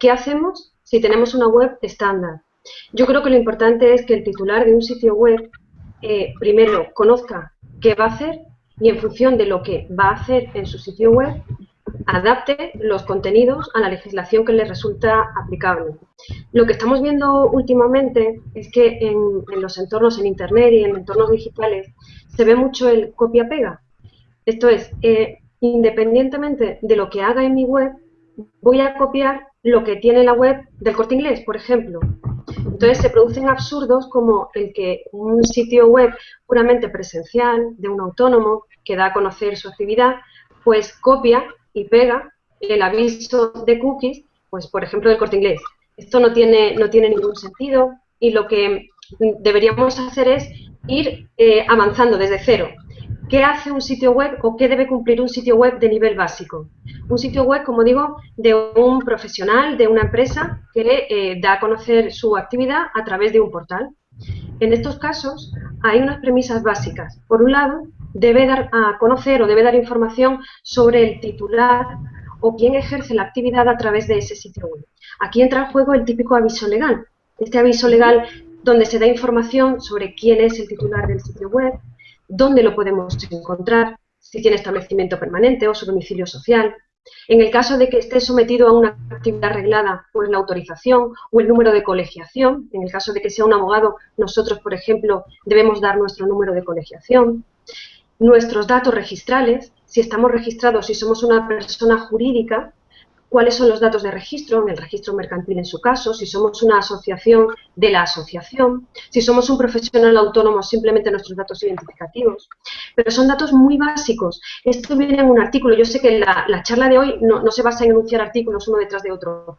¿Qué hacemos si tenemos una web estándar? Yo creo que lo importante es que el titular de un sitio web eh, primero conozca qué va a hacer y en función de lo que va a hacer en su sitio web, adapte los contenidos a la legislación que le resulta aplicable. Lo que estamos viendo últimamente es que en, los entornos en Internet y en entornos digitales se ve mucho el copia-pega. Esto es, eh, independientemente de lo que haga en mi web, voy a copiar lo que tiene la web del corte inglés, por ejemplo. Entonces se producen absurdos como el que un sitio web puramente presencial de un autónomo que da a conocer su actividad, pues copia y pega el aviso de cookies, pues por ejemplo del corte inglés. Esto no tiene, no tiene ningún sentido y lo que deberíamos hacer es ir eh, avanzando desde cero. ¿Qué hace un sitio web o qué debe cumplir un sitio web de nivel básico? Un sitio web, como digo, de un profesional, de una empresa que eh, da a conocer su actividad a través de un portal. En estos casos hay unas premisas básicas. Por un lado, debe dar a conocer o debe dar información sobre el titular o quién ejerce la actividad a través de ese sitio web. Aquí entra en juego el típico aviso legal. Este aviso legal donde se da información sobre quién es el titular del sitio web, dónde lo podemos encontrar, si tiene establecimiento permanente o su domicilio social. En el caso de que esté sometido a una actividad reglada, pues la autorización o el número de colegiación. En el caso de que sea un abogado, nosotros, por ejemplo, debemos dar nuestro número de colegiación nuestros datos registrales, si estamos registrados, si somos una persona jurídica, cuáles son los datos de registro, en el registro mercantil en su caso, si somos una asociación de la asociación, si somos un profesional autónomo, simplemente nuestros datos identificativos. Pero son datos muy básicos. Esto viene en un artículo. Yo sé que la, charla de hoy no, no, se basa en enunciar artículos uno detrás de otro,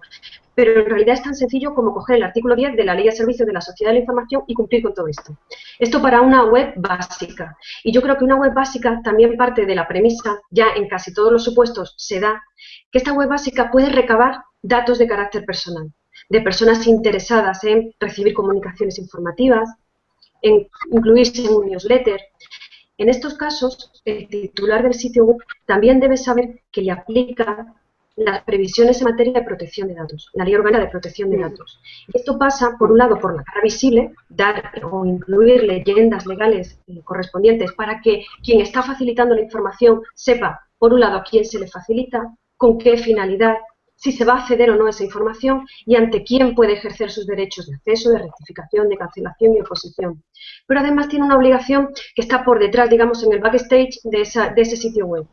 pero en realidad es tan sencillo como coger el artículo 10 de la Ley de Servicios de la Sociedad de la Información y cumplir con todo esto. Esto para una web básica. Y yo creo que una web básica también parte de la premisa, ya en casi todos los supuestos se da, que esta web básica puede recabar datos de carácter personal, de personas interesadas en recibir comunicaciones informativas, en incluirse en un newsletter. En estos casos, el titular del sitio web también debe saber que le aplica las previsiones en materia de protección de datos, la ley orgánica de protección de datos. Esto pasa, por un lado, por la cara visible, dar o incluir leyendas legales correspondientes para que quien está facilitando la información sepa, por un lado, a quién se le facilita, con qué finalidad, si se va a acceder o no esa información y ante quién puede ejercer sus derechos de acceso, de rectificación, de cancelación y oposición. Pero además tiene una obligación que está por detrás, digamos, en el backstage de, de ese sitio web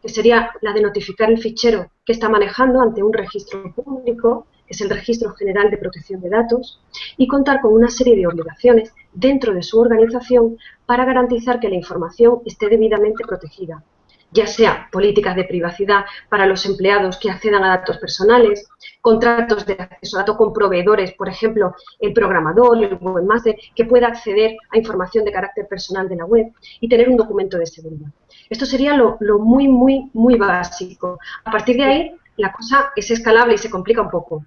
que sería la de notificar el fichero que está manejando ante un registro público, que es el Registro General de Protección de Datos, y contar con una serie de obligaciones dentro de su organización para garantizar que la información esté debidamente protegida, ya sea políticas de privacidad para los empleados que accedan a datos personales, contratos de acceso a datos con proveedores, por ejemplo, el programador, el webmaster, que pueda acceder a información de carácter personal de la web y tener un documento de seguridad. Esto sería lo, muy, muy, muy básico. A partir de ahí, la cosa es escalable y se complica un poco.